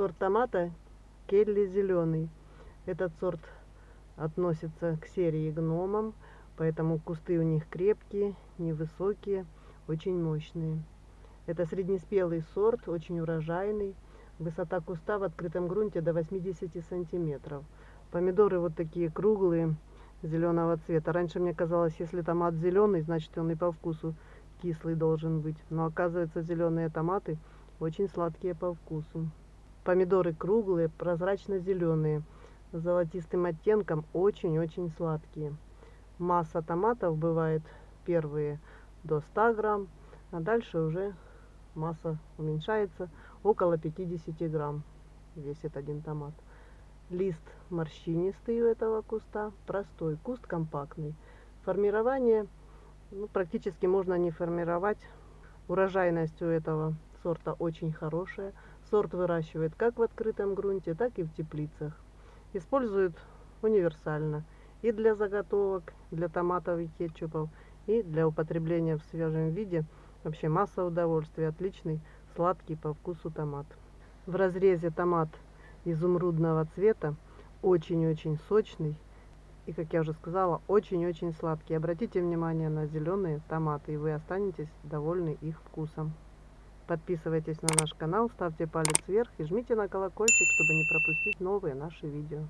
Сорт томата Келли зеленый. Этот сорт относится к серии гномам, поэтому кусты у них крепкие, невысокие, очень мощные. Это среднеспелый сорт, очень урожайный. Высота куста в открытом грунте до 80 сантиметров. Помидоры вот такие круглые, зеленого цвета. Раньше мне казалось, если томат зеленый, значит он и по вкусу кислый должен быть. Но оказывается, зеленые томаты очень сладкие по вкусу. Помидоры круглые, прозрачно-зеленые, с золотистым оттенком, очень-очень сладкие. Масса томатов бывает первые до 100 грамм, а дальше уже масса уменьшается, около 50 грамм весит один томат. Лист морщинистый у этого куста, простой, куст компактный. Формирование ну, практически можно не формировать. Урожайность у этого сорта очень хорошая. Сорт выращивают как в открытом грунте, так и в теплицах. Используют универсально и для заготовок, для томатов и кетчупов, и для употребления в свежем виде. Вообще масса удовольствия, отличный, сладкий по вкусу томат. В разрезе томат изумрудного цвета, очень-очень сочный и, как я уже сказала, очень-очень сладкий. Обратите внимание на зеленые томаты, и вы останетесь довольны их вкусом. Подписывайтесь на наш канал, ставьте палец вверх и жмите на колокольчик, чтобы не пропустить новые наши видео.